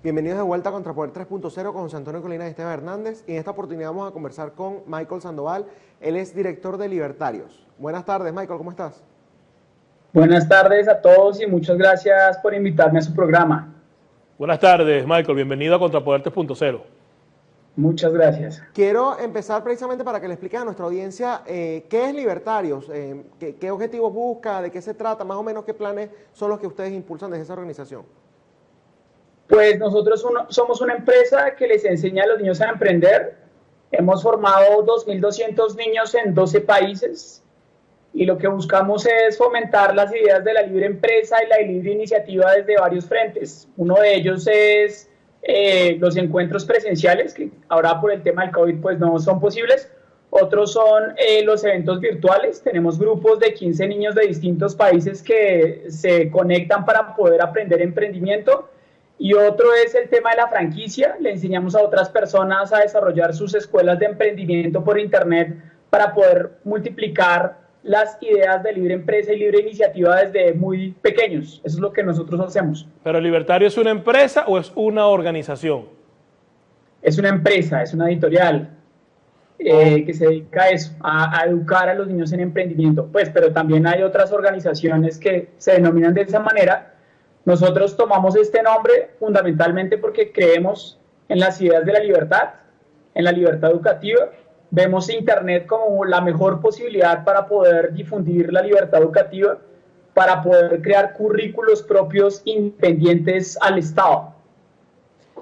Bienvenidos de vuelta a Contrapoder 3.0 con José Antonio Colina y Esteban Hernández. Y en esta oportunidad vamos a conversar con Michael Sandoval. Él es director de Libertarios. Buenas tardes, Michael, ¿cómo estás? Buenas tardes a todos y muchas gracias por invitarme a su programa. Buenas tardes, Michael. Bienvenido a Contrapoder 3.0. Muchas gracias. Quiero empezar precisamente para que le expliques a nuestra audiencia eh, qué es Libertarios, eh, qué, qué objetivos busca, de qué se trata, más o menos qué planes son los que ustedes impulsan desde esa organización. Pues nosotros somos una empresa que les enseña a los niños a emprender. Hemos formado 2.200 niños en 12 países y lo que buscamos es fomentar las ideas de la libre empresa y la libre iniciativa desde varios frentes. Uno de ellos es eh, los encuentros presenciales, que ahora por el tema del COVID pues no son posibles. Otros son eh, los eventos virtuales. Tenemos grupos de 15 niños de distintos países que se conectan para poder aprender emprendimiento y otro es el tema de la franquicia. Le enseñamos a otras personas a desarrollar sus escuelas de emprendimiento por Internet para poder multiplicar las ideas de libre empresa y libre iniciativa desde muy pequeños. Eso es lo que nosotros hacemos. ¿Pero Libertario es una empresa o es una organización? Es una empresa, es una editorial eh, que se dedica a eso, a, a, educar a los niños en emprendimiento. Pues, pero también hay otras organizaciones que se denominan de esa manera nosotros tomamos este nombre fundamentalmente porque creemos en las ideas de la libertad, en la libertad educativa. Vemos Internet como la mejor posibilidad para poder difundir la libertad educativa, para poder crear currículos propios independientes al Estado.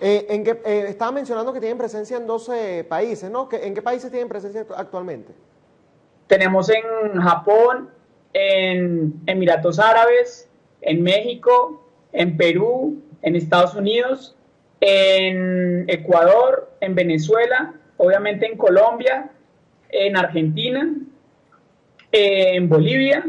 Eh, en que, eh, estaba mencionando que tienen presencia en 12 países, ¿no? ¿En qué países tienen presencia actualmente? Tenemos en Japón, en Emiratos Árabes, en México, en Perú, en Estados Unidos, en Ecuador, en Venezuela, obviamente en Colombia, en Argentina, en Bolivia.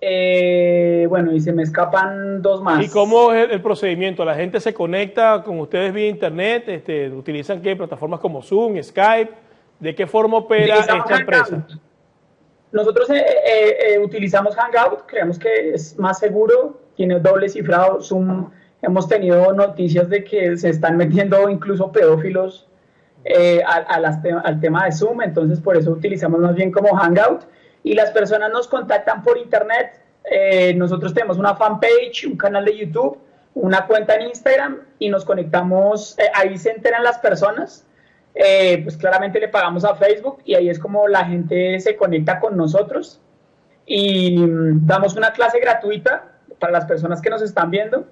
Eh, bueno, y se me escapan dos más. ¿Y cómo es el, procedimiento? ¿La gente se conecta con ustedes vía internet? Este, ¿Utilizan qué? ¿Plataformas como Zoom, Skype? ¿De qué forma opera esta empresa? Nosotros eh, eh, utilizamos Hangout, creemos que es más seguro, tiene doble cifrado. Zoom, hemos tenido noticias de que se están metiendo incluso pedófilos eh, al tema de Zoom, entonces por eso utilizamos más bien como Hangout. Y las personas nos contactan por internet. Eh, nosotros tenemos una fanpage, un canal de YouTube, una cuenta en Instagram y nos conectamos, eh, ahí se enteran las personas. pues claramente le pagamos a Facebook y ahí es como la gente se conecta con nosotros y mm, damos una clase gratuita para las personas que nos están viendo.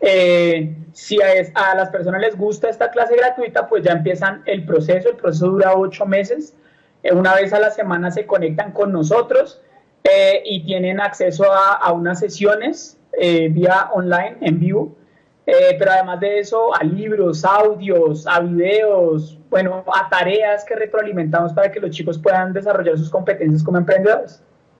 Eh, si a, las personas les gusta esta clase gratuita, pues ya empiezan el proceso. El proceso dura ocho meses. Eh, una vez a la semana se conectan con nosotros eh, y tienen acceso a, a unas sesiones vía online, en vivo. pero además de eso, a libros, audios, a videos, bueno, a tareas que retroalimentamos para que los chicos puedan desarrollar sus competencias como emprendedores.